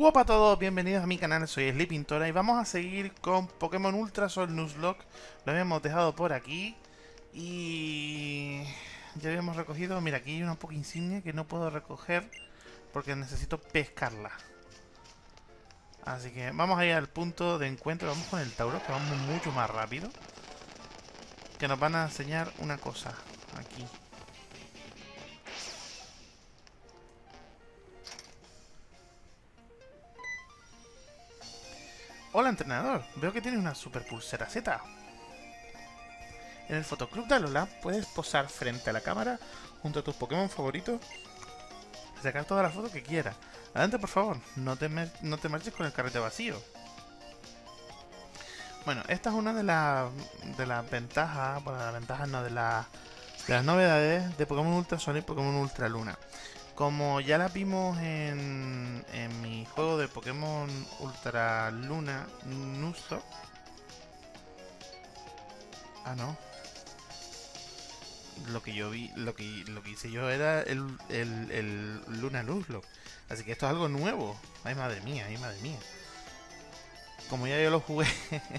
Hola a todos, bienvenidos a mi canal, soy Sleepintora y vamos a seguir con Pokémon Ultra Sol Nuzlocke. Lo habíamos dejado por aquí y ya habíamos recogido, mira aquí hay una poca insignia que no puedo recoger porque necesito pescarla. Así que vamos a ir al punto de encuentro, vamos con el Tauro que vamos mucho más rápido. Que nos van a enseñar una cosa Hola entrenador, veo que tienes una super pulsera Z. En el fotoclub de Alola puedes posar frente a la cámara junto a tus Pokémon favoritos y sacar todas las fotos que quieras. Adelante por favor, no te, marches con el carrete vacío. Bueno, esta es una de las ventajas, bueno, las ventajas no, de, de las novedades de Pokémon Ultra Sol y Pokémon Ultra Luna. Como ya la vimos en, en mi juego de Pokémon Ultra Luna Nuzlocke. Ah, no. Lo que yo vi, lo que, lo que hice yo era el, el, el Luna Nuzlocke. Así que esto es algo nuevo. Ay, madre mía, ay, madre mía. Como ya yo lo jugué,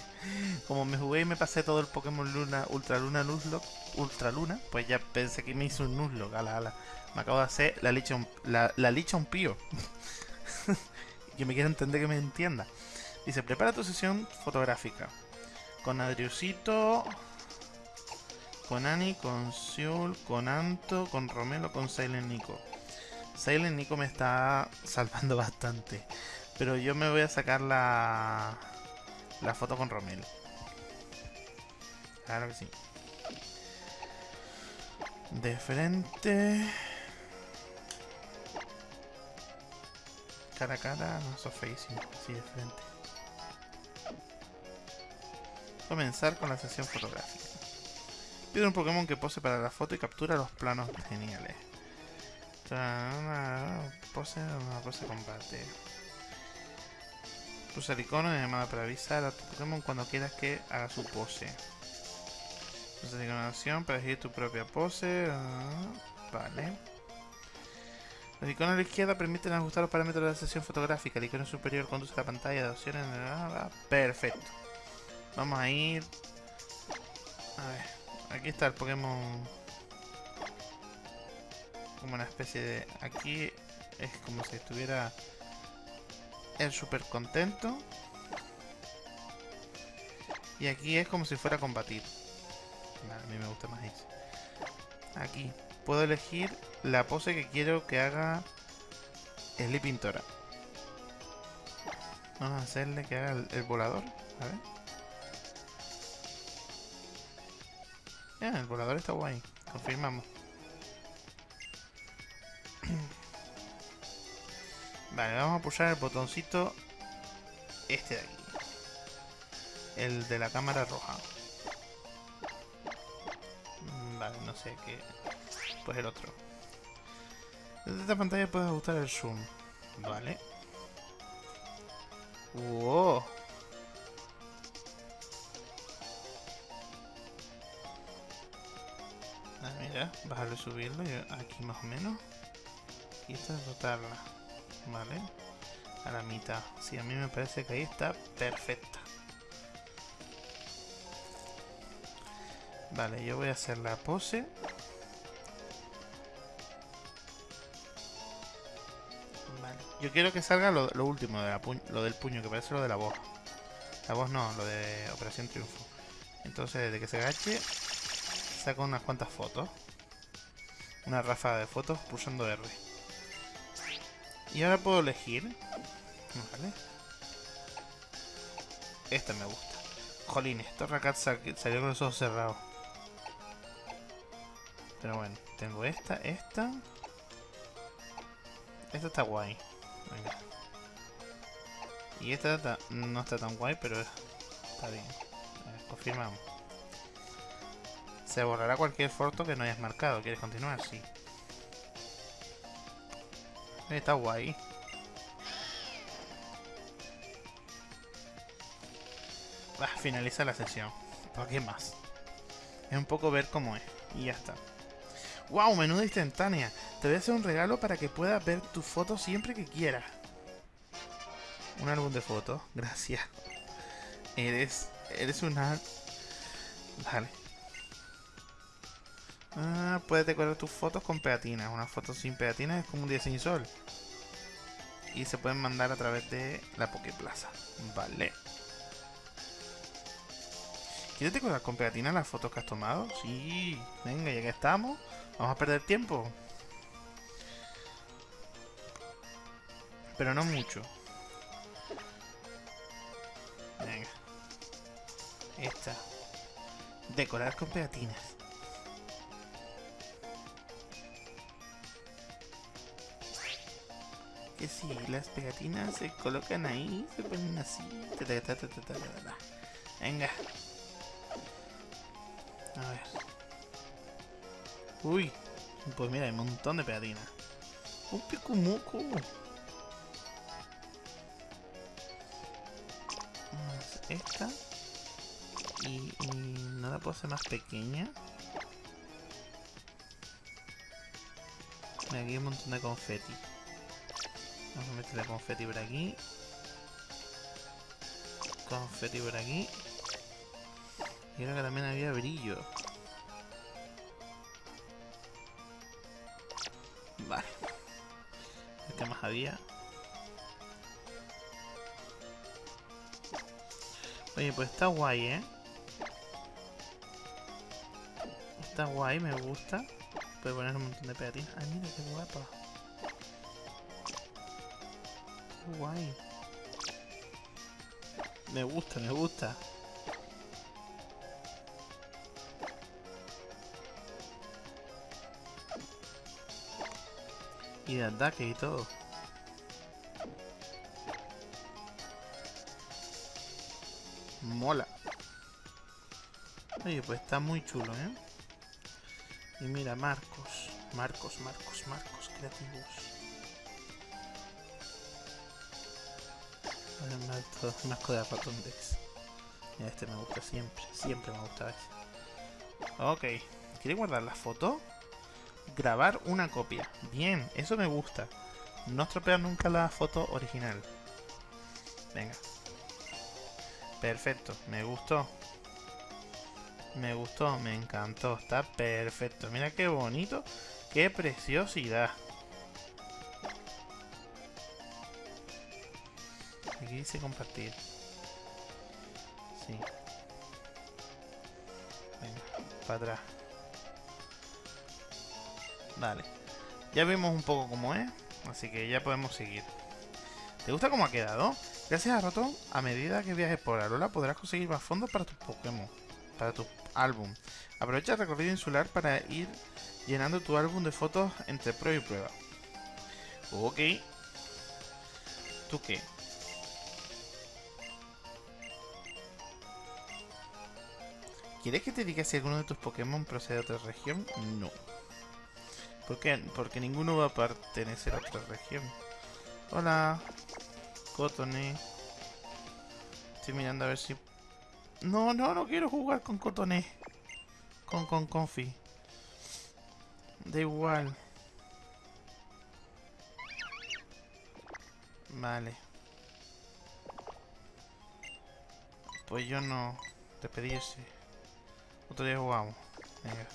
como me jugué y me pasé todo el Pokémon Luna, Ultra Luna Nuzlocke, Ultra Luna, pues ya pensé que me hizo un Nuzlocke, ala, ala. Me acabo de hacer la licha un, la, licha un pío. que me quiere entender que me entienda. Dice, prepara tu sesión fotográfica. Con Adriusito, con Ani, con Siul, con Anto, con Romelo, con Silent Nico. Silent Nico me está salvando bastante. Pero yo me voy a sacar la, la foto con Romelo. Claro que sí. De frente... cara a cara, no so facing, así de frente. Comenzar con la sesión fotográfica. Pide un Pokémon que pose para la foto y captura los planos geniales. Una pose, una pose combate. Usa el icono de llamada para avisar a tu Pokémon cuando quieras que haga su pose. Usa la iconación para elegir tu propia pose. Ah, vale. Los iconos a la izquierda permiten ajustar los parámetros de la sesión fotográfica. El icono superior conduce a la pantalla de opciones. Perfecto. Vamos a ir... A ver. Aquí está el Pokémon... Como una especie de... Aquí es como si estuviera... El súper contento. Y aquí es como si fuera a combatir. a mí me gusta más eso. Aquí puedo elegir la pose que quiero que haga Sleeping Tora. Vamos a hacerle que haga el, volador. A ver. El volador está guay. Confirmamos. vale, vamos a pulsar el botoncito este de aquí. El de la cámara roja. Vale, no sé qué pues el otro. Desde esta pantalla puedes ajustar el zoom. Vale. ¡Wow! Ah, mira, bajarlo y subirlo aquí más o menos. Y esta es rotarla. Vale. A la mitad. Sí, a mí me parece que ahí está perfecta. Vale, yo voy a hacer la pose. Yo quiero que salga lo, último, de lo del puño, que parece lo de la voz. La voz no, lo de Operación Triunfo. Entonces, de que se agache, saco unas cuantas fotos. Una ráfaga de fotos pulsando R. Y ahora puedo elegir. Vale. Esta me gusta. Jolines, Torracat salió con los ojos cerrados. Pero bueno, tengo esta, esta. Esta está guay. Y esta no está tan guay, pero está bien. confirmamos. Se borrará cualquier foto que no hayas marcado. ¿Quieres continuar? Sí. Está guay. Ah, finaliza la sesión. ¿Por qué más? Es un poco ver cómo es. Y ya está. ¡Wow! Menuda instantánea. Te voy a hacer un regalo para que puedas ver tu foto siempre que quieras. un álbum de fotos. Gracias. Eres... Eres una... Vale. Ah, puedes decorar tus fotos con pegatinas. Una foto sin pegatinas es como un día sin sol. Y se pueden mandar a través de la Poképlaza. Vale. ¿Quieres decorar con pegatinas las fotos que has tomado? Sí. Venga, ya que estamos. Vamos a perder tiempo. Pero no mucho. Venga. Esta. Decorar con pegatinas. Que si las pegatinas se colocan ahí, se ponen así. Venga. A ver. Uy. Pues mira, hay un montón de pegatinas. Un picumuco. Esta. Y, y no la puedo hacer más pequeña. Aquí hay un montón de confeti. Vamos a meterle confeti por aquí. Confeti por aquí. Y creo que también había brillo. Vale. ¿Qué más había? Oye, pues está guay, ¿eh? Está guay, me gusta. Puede poner un montón de pegatinas. Ay, mira qué guapa. Qué guay. Me gusta, me gusta. Y de ataque y todo. Mola. Oye, pues está muy chulo, ¿eh? Y mira, Marcos. Marcos, Marcos, Marcos, creativos. Un asco de Ratondex. Mira, este me gusta siempre. Siempre me gusta este. Ok. ¿Quiere guardar la foto? Grabar una copia. Bien, eso me gusta. No estropear nunca la foto original. Venga. Perfecto, me gustó. Me gustó, me encantó. Está perfecto. Mira qué bonito. Qué preciosidad. Aquí dice compartir. Sí. Venga, para atrás. Vale. Ya vimos un poco cómo es. Así que ya podemos seguir. ¿Te gusta cómo ha quedado? Gracias a Ratón, a medida que viajes por Alola podrás conseguir más fondos para tus Pokémon, para tu álbum. Aprovecha el recorrido insular para ir llenando tu álbum de fotos entre prueba y prueba. Ok. ¿Tú qué? ¿Quieres que te diga si alguno de tus Pokémon procede de otra región? No. ¿Por qué? Porque ninguno va a pertenecer a otra región. Hola. Cotone. Estoy mirando a ver si... No, no, no quiero jugar con Cotone. Con, con Confi. Da igual. Vale. Pues yo no. Despedirse. Otro día jugamos. Venga.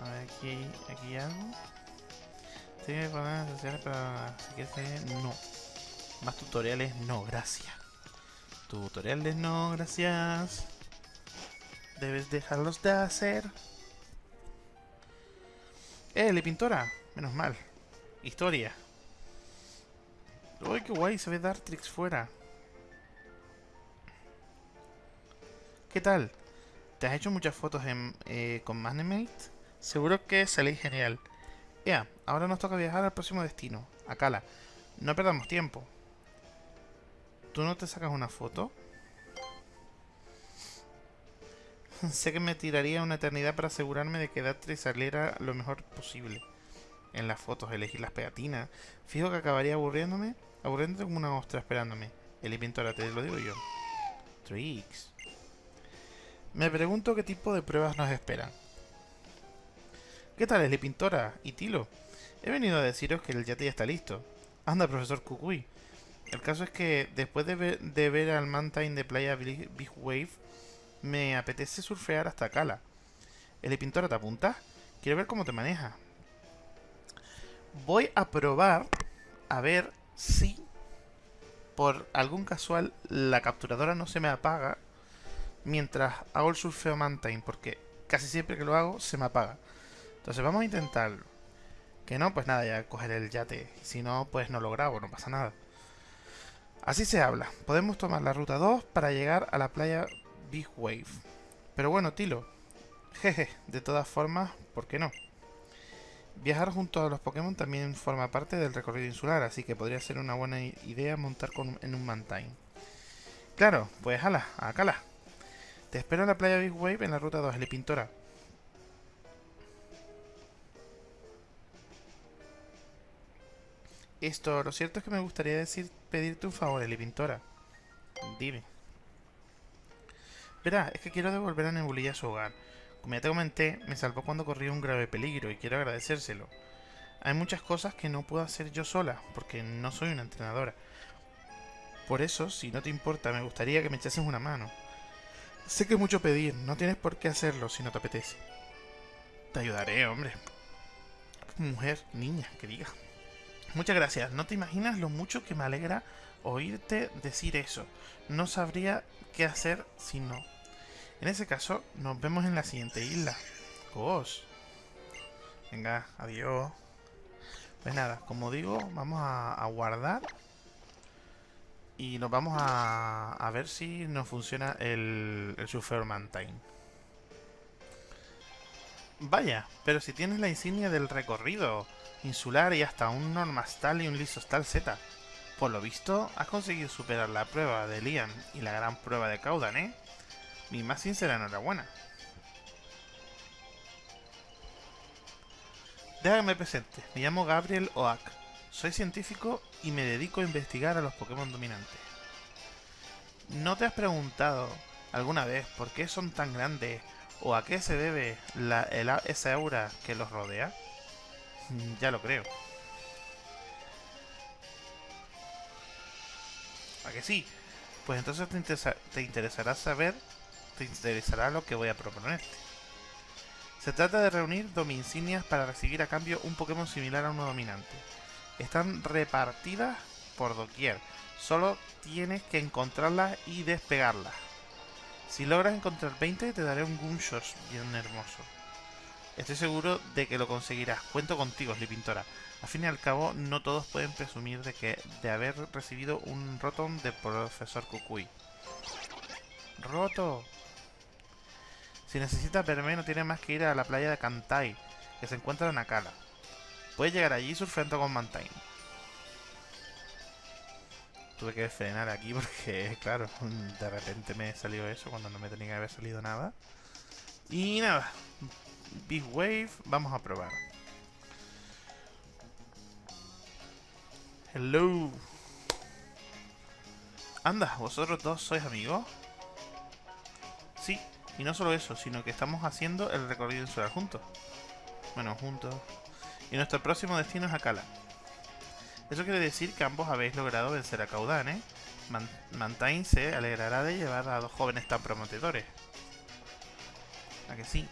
A ver, aquí, aquí hay algo. Tiene problemas sociales para... Si quieres... No. Más tutoriales, no, gracias. Tutoriales, no, gracias. Debes dejarlos de hacer. ¡Eh, le pintora! Menos mal. Historia. ¡Uy, qué guay! Se ve Dartrix fuera. ¿Qué tal? ¿Te has hecho muchas fotos en, eh, con Magnemate? Seguro que salís genial. Ya, ahora nos toca viajar al próximo destino, a Kala. No perdamos tiempo. ¿Tú no te sacas una foto? sé que me tiraría una eternidad para asegurarme de que Datri saliera lo mejor posible. En las fotos, elegir las pegatinas. Fijo que acabaría aburriéndome, aburriéndote como una ostra esperándome. El Pintora, te lo digo yo. Tricks. Me pregunto qué tipo de pruebas nos esperan. ¿Qué tal, Eli Pintora? ¿Y Tilo? He venido a deciros que el yate ya está listo. Anda, profesor Kukui. El caso es que después de ver, de ver al Mantine de playa Big Wave, me apetece surfear hasta Cala. El pintora, ¿te apuntas? Quiero ver cómo te maneja. Voy a probar a ver si por algún casual la capturadora no se me apaga mientras hago el surfeo Mantine, porque casi siempre que lo hago se me apaga. Entonces vamos a intentarlo. Que no, pues nada, ya cogeré el yate. Si no, pues no lo grabo, no pasa nada. Así se habla. Podemos tomar la ruta 2 para llegar a la playa Big Wave. Pero bueno, Tilo. Jeje, de todas formas, ¿por qué no? Viajar junto a los Pokémon también forma parte del recorrido insular, así que podría ser una buena idea montar en un Mantine. Claro, pues ala, acala. Te espero en la playa Big Wave en la ruta 2, el Pintora. Esto, lo cierto es que me gustaría decir, pedirte un favor, Eli Pintora. Dime. Verá, es que quiero devolver a Nebulilla a su hogar. Como ya te comenté, me salvó cuando corría un grave peligro y quiero agradecérselo. Hay muchas cosas que no puedo hacer yo sola, porque no soy una entrenadora. Por eso, si no te importa, me gustaría que me echases una mano. Sé que es mucho pedir, no tienes por qué hacerlo si no te apetece. Te ayudaré, hombre. Mujer, niña, que. Muchas gracias. No te imaginas lo mucho que me alegra oírte decir eso. No sabría qué hacer si no. En ese caso, nos vemos en la siguiente isla. Cos. Venga, adiós. Pues nada, como digo, vamos a, guardar. Y nos vamos a, a ver si nos funciona el, el Surfer Mantine. Vaya, pero si tienes la insignia del recorrido insular y hasta un Normastal y un Lisostal Z. Por lo visto, has conseguido superar la prueba de Liam y la gran prueba de Caudan, ¿eh? Mi más sincera enhorabuena. Déjame presente, me llamo Gabriel Oak. Soy científico y me dedico a investigar a los Pokémon dominantes. ¿No te has preguntado alguna vez por qué son tan grandes o a qué se debe la, esa aura que los rodea? Mm, ya lo creo. ¿A que sí? Pues entonces te, interesará saber, te interesará lo que voy a proponerte. Se trata de reunir Dominsignias para recibir a cambio un Pokémon similar a uno dominante. Están repartidas por doquier. Solo tienes que encontrarlas y despegarlas. Si logras encontrar 20 te daré un Gunshot bien hermoso. Estoy seguro de que lo conseguirás. Cuento contigo, Pintora. Al fin y al cabo, no todos pueden presumir de que de haber recibido un Rotom de profesor Kukui. ¡Roto! Si necesitas verme, no tienes más que ir a la playa de Kantai, que se encuentra en Nakala. Puedes llegar allí surfeando con Mantine. Tuve que frenar aquí porque, claro, de repente me salió eso cuando no me tenía que haber salido nada. Y nada, Big Wave, vamos a probar. Hello. Anda, ¿vosotros dos sois amigos? Sí, y no solo eso, sino que estamos haciendo el recorrido insular juntos. Bueno, juntos. Y nuestro próximo destino es Akala. Eso quiere decir que ambos habéis logrado vencer a Caudan, ¿eh? Mantine se alegrará de llevar a dos jóvenes tan prometedores. ¿A que sí?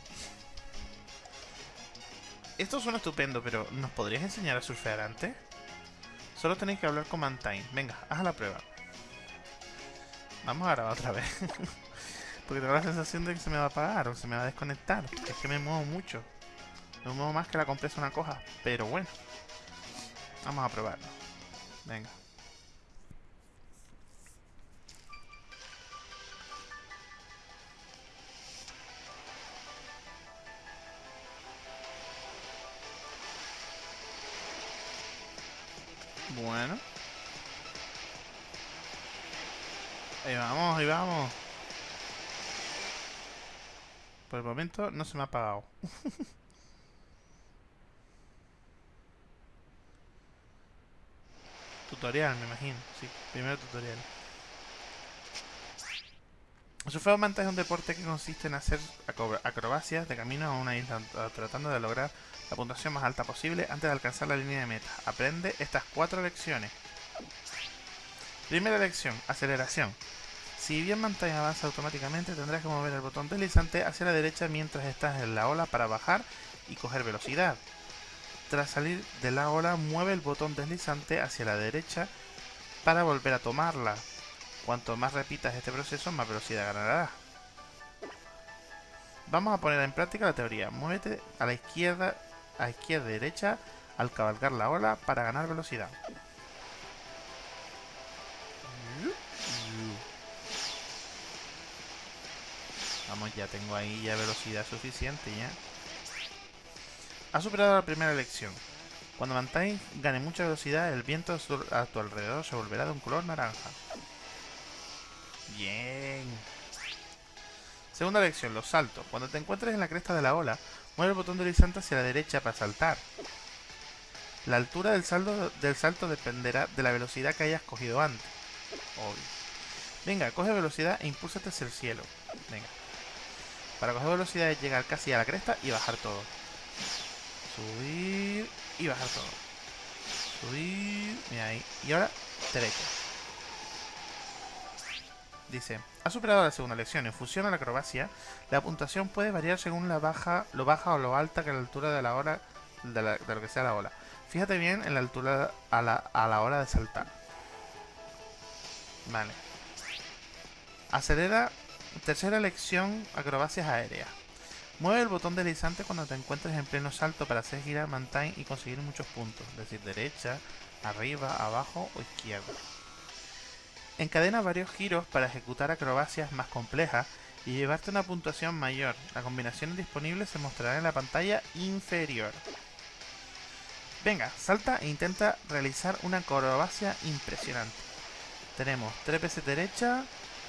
Esto suena estupendo, pero ¿nos podrías enseñar a surfear antes? Solo tenéis que hablar con Mantine. Venga, haz la prueba. Vamos a grabar otra vez. Porque tengo la sensación de que se me va a apagar o se me va a desconectar. Es que me muevo mucho. Me muevo más que la compresa una coja. Pero bueno. Vamos a probarlo. Venga. Bueno. Ahí vamos, ahí vamos. Por el momento no se me ha apagado. tutorial, me imagino. Sí, primero tutorial. El surfeo manta es un deporte que consiste en hacer acrobacias de camino a una isla tratando de lograr la puntuación más alta posible antes de alcanzar la línea de meta. Aprende estas cuatro lecciones. Primera elección, aceleración. Si bien Mantine avanza automáticamente, tendrás que mover el botón deslizante hacia la derecha mientras estás en la ola para bajar y coger velocidad. Tras salir de la ola, mueve el botón deslizante hacia la derecha para volver a tomarla. Cuanto más repitas este proceso, más velocidad ganarás. Vamos a poner en práctica la teoría. Muévete a la izquierda, a izquierda y derecha al cabalgar la ola para ganar velocidad. Vamos, ya tengo ahí ya velocidad suficiente ya. Ha superado la primera elección. Cuando Mantine gane mucha velocidad, el viento a tu alrededor se volverá de un color naranja. Bien. Segunda elección, los saltos. Cuando te encuentres en la cresta de la ola, mueve el botón deslizante hacia la derecha para saltar. La altura del salto dependerá de la velocidad que hayas cogido antes. Obvio. Venga, coge velocidad e impúlsate hacia el cielo. Venga. Para coger velocidad es llegar casi a la cresta y bajar todo. Subir y bajar todo. Subir. Mira ahí. Y ahora, derecha. Dice, ha superado la segunda lección. En función a la acrobacia, la puntuación puede variar según la baja, lo baja o lo alta que la altura de la hora de, lo que sea la ola. Fíjate bien en la altura a la, a la hora de saltar. Vale. Acelera. Tercera lección, acrobacias aéreas. Mueve el botón deslizante cuando te encuentres en pleno salto para hacer girar Mantine y conseguir muchos puntos, es decir, derecha, arriba, abajo o izquierda. Encadena varios giros para ejecutar acrobacias más complejas y llevarte una puntuación mayor. La combinación disponible se mostrará en la pantalla inferior. Venga, salta e intenta realizar una acrobacia impresionante. Tenemos 3 veces derecha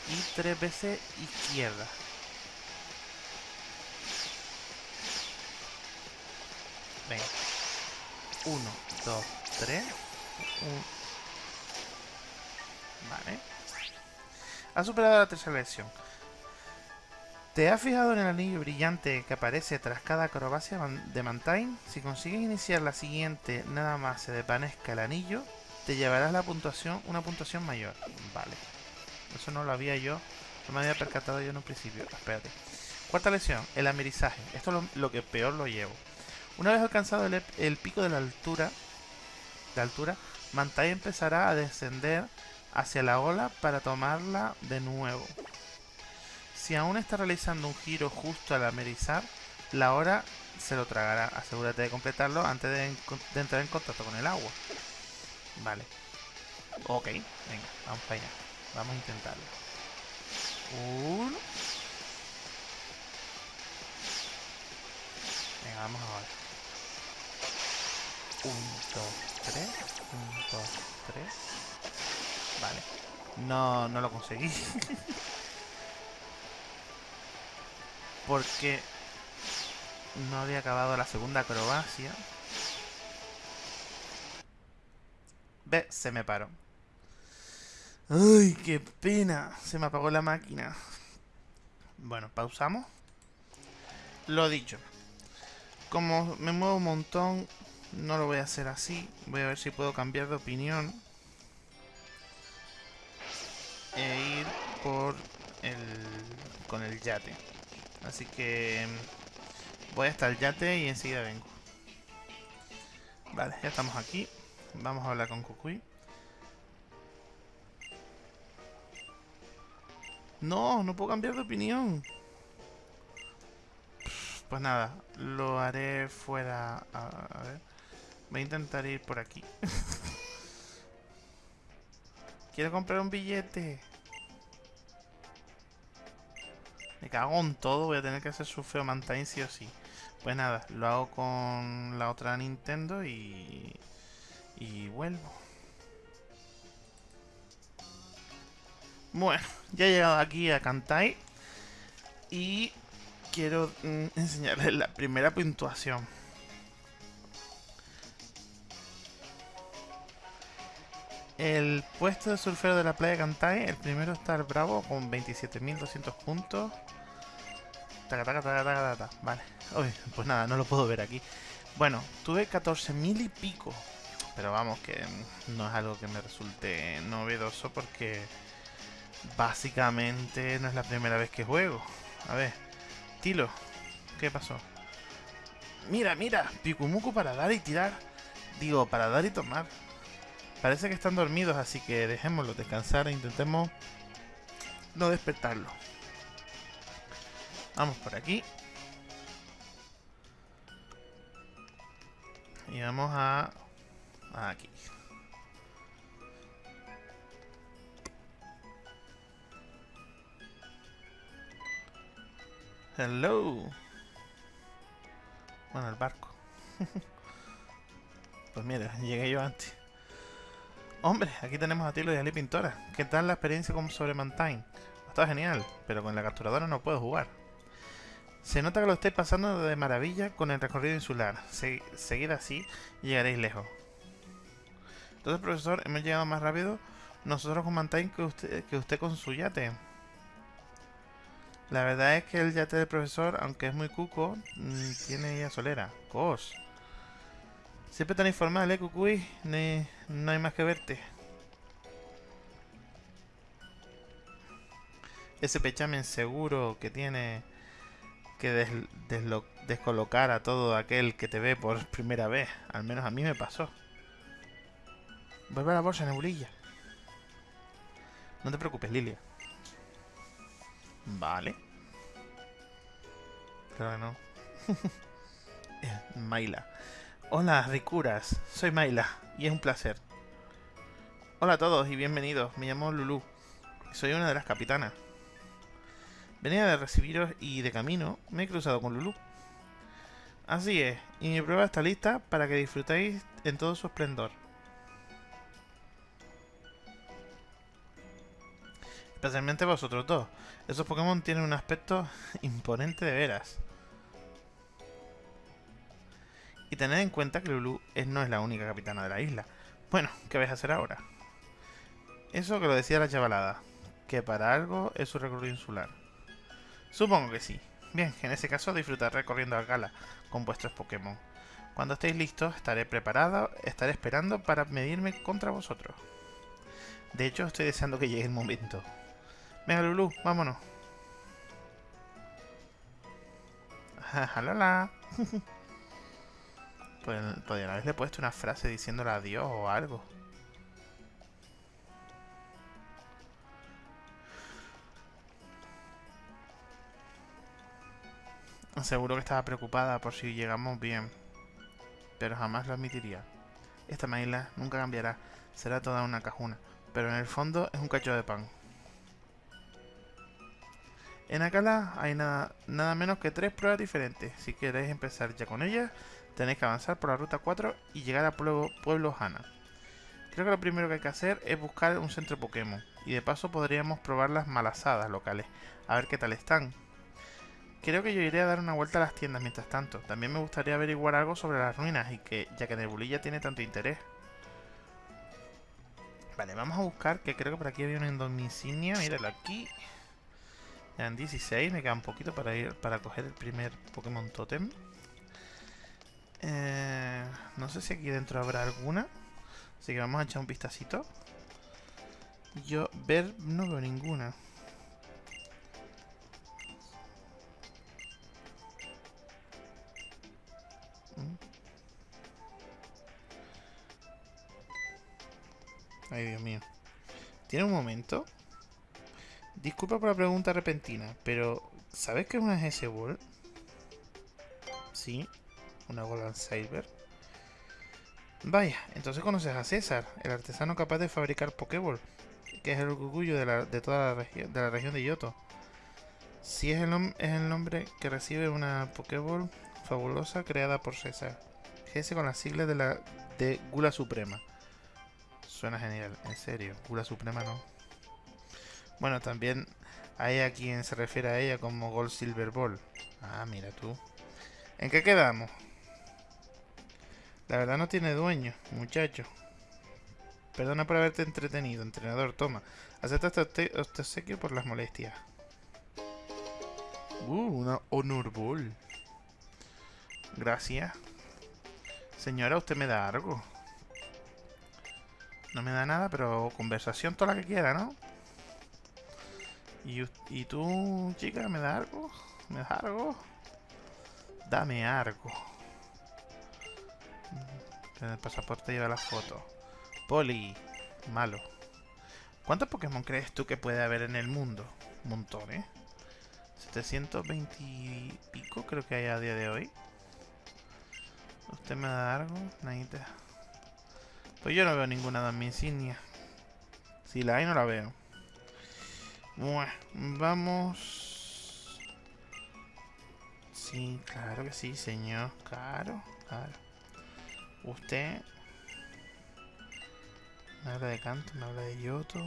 y 3 veces izquierda. Venga. 1, 2, 3. Vale. Ha superado la tercera lección. ¿Te has fijado en el anillo brillante que aparece tras cada acrobacia de Mantine? Si consigues iniciar la siguiente nada más se desvanezca el anillo, te llevarás la puntuación, una puntuación mayor. Vale. Eso no lo había yo, no me había percatado yo en un principio. Espérate. Cuarta lección, el amerizaje. Esto es lo, que peor lo llevo. Una vez alcanzado el, pico de la altura, de altura, Mantine empezará a descender hacia la ola para tomarla de nuevo. Si aún está realizando un giro justo al amerizar, la hora se lo tragará. Asegúrate de completarlo antes de, entrar en contacto con el agua. Vale. Ok, venga, vamos para allá. Vamos a intentarlo. Uno. Venga, vamos ahora. Un, dos, tres. Un, dos, tres. Vale. No, no lo conseguí. Porque no había acabado la segunda acrobacia. Ve, se me paró. Ay, qué pena. Se me apagó la máquina. Bueno, pausamos. Lo dicho. Como me muevo un montón, no lo voy a hacer así. Voy a ver si puedo cambiar de opinión. Por el... con el yate. Así que... Voy hasta el yate y enseguida vengo. Vale, ya estamos aquí. Vamos a hablar con Kukui. No, no puedo cambiar de opinión. Pues nada, lo haré fuera... A, ver. Voy a intentar ir por aquí. Quiero comprar un billete. Me cago en todo, voy a tener que hacer su feo Mantine sí o sí. Pues nada, lo hago con la otra Nintendo y... Y vuelvo. Bueno, ya he llegado aquí a Kantai. Y quiero mm, enseñarles la primera puntuación. El puesto de surfero de la playa Kantai, el primero está el Bravo con 27.200 puntos. Taca, taca, taca. Vale. Pues nada, no lo puedo ver aquí. Bueno, tuve 14.000 y pico. Pero vamos, que no es algo que me resulte novedoso porque básicamente no es la primera vez que juego. A ver, Tilo, ¿qué pasó? Mira, mira, Pikumuku para dar y tirar. Digo, para dar y tomar. Parece que están dormidos, así que dejémoslos descansar e intentemos no despertarlo. Vamos por aquí. Y vamos a... Aquí. Hello. Bueno, el barco. pues mira, llegué yo antes. Hombre, aquí tenemos a Tilo y a Lee Pintora. ¿Qué tal la experiencia con sobre Mantine? Está genial, pero con la capturadora no puedo jugar. Se nota que lo estáis pasando de maravilla con el recorrido insular. seguid así y llegaréis lejos. Entonces, profesor, hemos llegado más rápido nosotros con Mantine que usted, que usted con su yate. La verdad es que el yate del profesor, aunque es muy cuco, mm, tiene ya solera. Cos. Siempre tan informal, ¿eh, Cucuy? no hay más que verte. Ese pechamen seguro que tiene que descolocar a todo aquel que te ve por primera vez. Al menos a mí me pasó. Vuelve a la bolsa, nebulilla. No te preocupes, Lilia. Vale. Claro que no. Maila. Hola, ricuras. Soy Maila y es un placer. Hola a todos y bienvenidos. Me llamo Lulu. Soy una de las capitanas. Venía de recibiros y de camino me he cruzado con Lulu. Así es, y mi prueba está lista para que disfrutéis en todo su esplendor. Especialmente vosotros dos. Esos Pokémon tienen un aspecto imponente de veras. Y tened en cuenta que Lulu no es la única capitana de la isla. Bueno, ¿qué vais a hacer ahora? Eso que lo decía la chavalada, que para algo es su recorrido insular. Supongo que sí. Bien, en ese caso disfrutar recorriendo a gala con vuestros Pokémon. Cuando estéis listos, estaré preparado, estaré esperando para medirme contra vosotros. De hecho, estoy deseando que llegue el momento. Venga, Lulu, vámonos. ¡Jalala! pues, podrían haberle puesto una frase diciéndole adiós o algo. Seguro que estaba preocupada por si llegamos bien, pero jamás lo admitiría. Esta maíla nunca cambiará, será toda una cajuna, pero en el fondo es un cacho de pan. En Akala hay nada, nada menos que tres pruebas diferentes. Si queréis empezar ya con ellas, tenéis que avanzar por la ruta 4 y llegar a Pueblo, Pueblo Hana. Creo que lo primero que hay que hacer es buscar un centro Pokémon. Y de paso podríamos probar las malasadas locales, a ver qué tal están. Creo que yo iré a dar una vuelta a las tiendas mientras tanto. También me gustaría averiguar algo sobre las ruinas, y que ya que Nebulilla tiene tanto interés. Vale, vamos a buscar, que creo que por aquí había una indomicinia. Míralo aquí. En 16, me queda un poquito para ir para coger el primer Pokémon Totem. Eh, no sé si aquí dentro habrá alguna. Así que vamos a echar un vistacito. Yo ver no veo ninguna. Ay, Dios mío. ¿Tiene un momento? Disculpa por la pregunta repentina, pero ¿sabes qué es una GS Ball? Sí, una Golden Saber. Vaya, entonces conoces a César, el artesano capaz de fabricar Pokéball, que es el orgullo de, de toda la, de la región de Yoto. Sí es el, es el nombre que recibe una Pokéball fabulosa creada por César. GS con las siglas de la de Gula Suprema. Suena genial, en serio. Gula Suprema no. Bueno, también hay a quien se refiere a ella como Gold Silver Ball. Ah, mira tú. ¿En qué quedamos? La verdad no tiene dueño, muchacho. Perdona por haberte entretenido, entrenador. Toma, acepta este, obsequio por las molestias. Uh, una Honor Ball. Gracias. Señora, ¿usted me da algo? No me da nada, pero conversación toda la que quiera, ¿no? ¿Y, y tú, chica, me da algo? ¿Me da algo? Dame algo. En el pasaporte lleva la foto. Poli. Malo. ¿Cuántos Pokémon crees tú que puede haber en el mundo? Un montón, ¿eh? 720 y pico creo que hay a día de hoy. ¿Usted me da algo? Nadita. Pues yo no veo ninguna de mi insignia. Si la hay, no la veo. Bueno, vamos... Sí, claro que sí, señor. Claro, claro. Usted... Me habla de canto, me habla de yoto.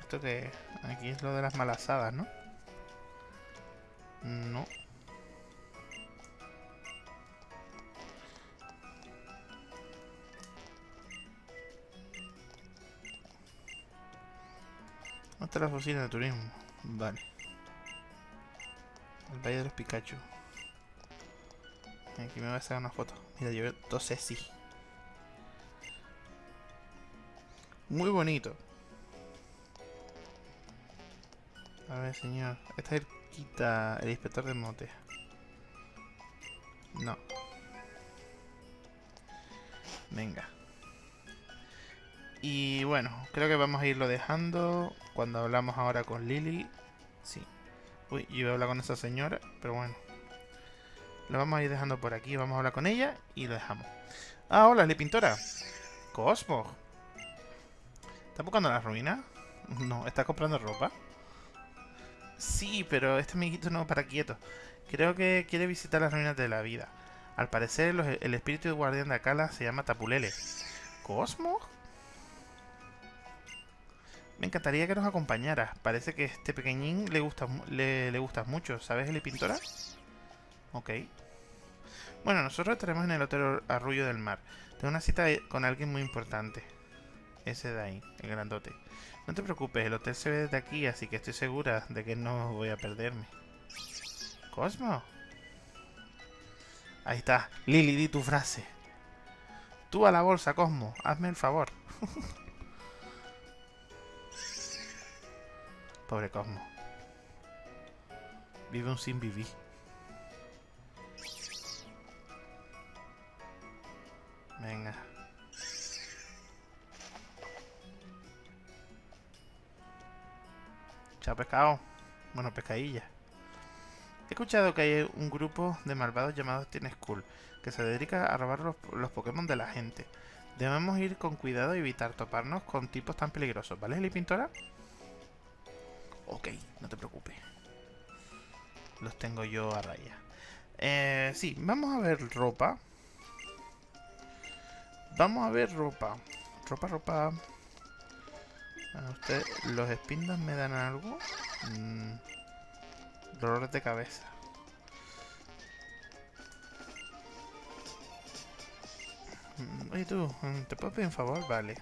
Esto que... Aquí es lo de las malasadas, ¿no? No. Hasta la oficina de turismo. Vale. El Valle de los Pikachu. Aquí me voy a hacer una foto. Mira, yo dos sí. Muy bonito. A ver, señor. Este es el quita el inspector de mote. No. Venga. Y bueno, creo que vamos a irlo dejando cuando hablamos ahora con Lily. Sí. Uy, iba a hablar con esa señora, pero bueno. Lo vamos a ir dejando por aquí, vamos a hablar con ella y lo dejamos. Ah, hola, la pintora. Cosmo. ¿Estás buscando la ruina? No, ¿estás comprando ropa? Sí, pero este amiguito no para quieto. Creo que quiere visitar las ruinas de la vida. Al parecer, el espíritu guardián de Akala se llama Tapulele. ¿Cosmo? Me encantaría que nos acompañara. Parece que este pequeñín le gusta le, gustas mucho. ¿Sabes, el pintora? Ok. Bueno, nosotros estaremos en el Hotel Arrullo del Mar. Tengo una cita con alguien muy importante. Ese de ahí, el grandote. No te preocupes, el hotel se ve desde aquí, así que estoy segura de que no voy a perderme. ¿Cosmo? Ahí está. Lily, di tu frase. Tú a la bolsa, Cosmo. Hazme el favor. Pobre Cosmo. Vive un sin vivir. Venga. Chao pescado. Bueno, pescadilla. He escuchado que hay un grupo de malvados llamados Teen School que se dedica a robar los, los, Pokémon de la gente. Debemos ir con cuidado y evitar toparnos con tipos tan peligrosos, ¿vale, Eli Pintora? Ok, no te preocupes. Los tengo yo a raya. Eh, sí, vamos a ver ropa. Vamos a ver ropa. Ropa, ropa. usted, ¿los espindas me dan algo? Mm, dolores de cabeza. Mm, oye tú, ¿te puedo pedir un favor? Vale.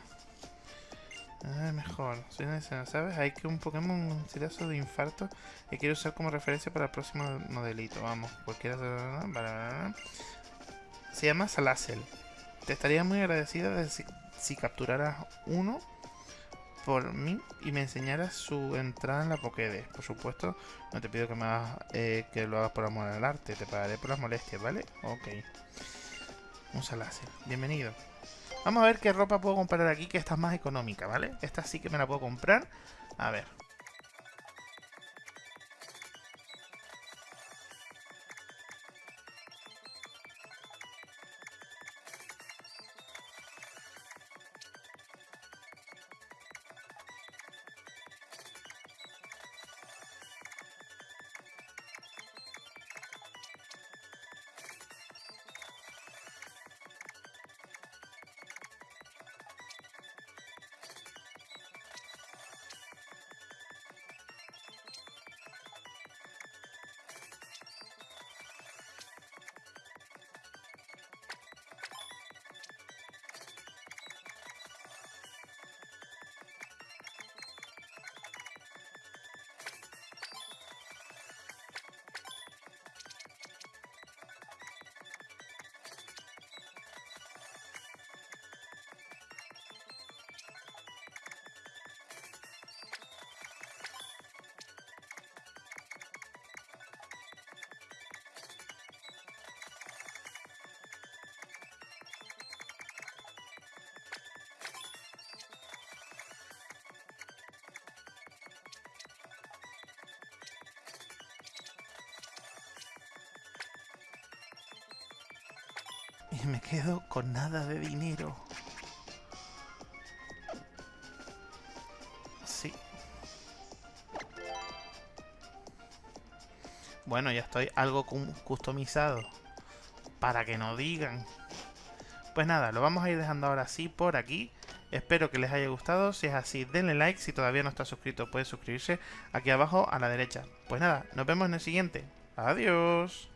Ah, mejor. Soy necesario, ¿sabes? Hay que un Pokémon un tirazo de infarto que quiero usar como referencia para el próximo modelito. Vamos, cualquiera se llama Salazel. Te estaría muy agradecida de si, si, capturaras uno por mí y me enseñaras su entrada en la Pokédex. Por supuesto, no te pido que me hagas, eh, que lo hagas por amor al arte. Te pagaré por las molestias, ¿vale? Ok. Un Salazel. Bienvenido. Vamos a ver qué ropa puedo comprar aquí que está más económica, ¿vale? Esta sí que me la puedo comprar. A ver. Y me quedo con nada de dinero. Sí. Bueno, ya estoy algo customizado. Para que no digan. Pues nada, lo vamos a ir dejando ahora sí por aquí. Espero que les haya gustado. Si es así, denle like. Si todavía no está suscrito, puede suscribirse aquí abajo a la derecha. Pues nada, nos vemos en el siguiente. Adiós.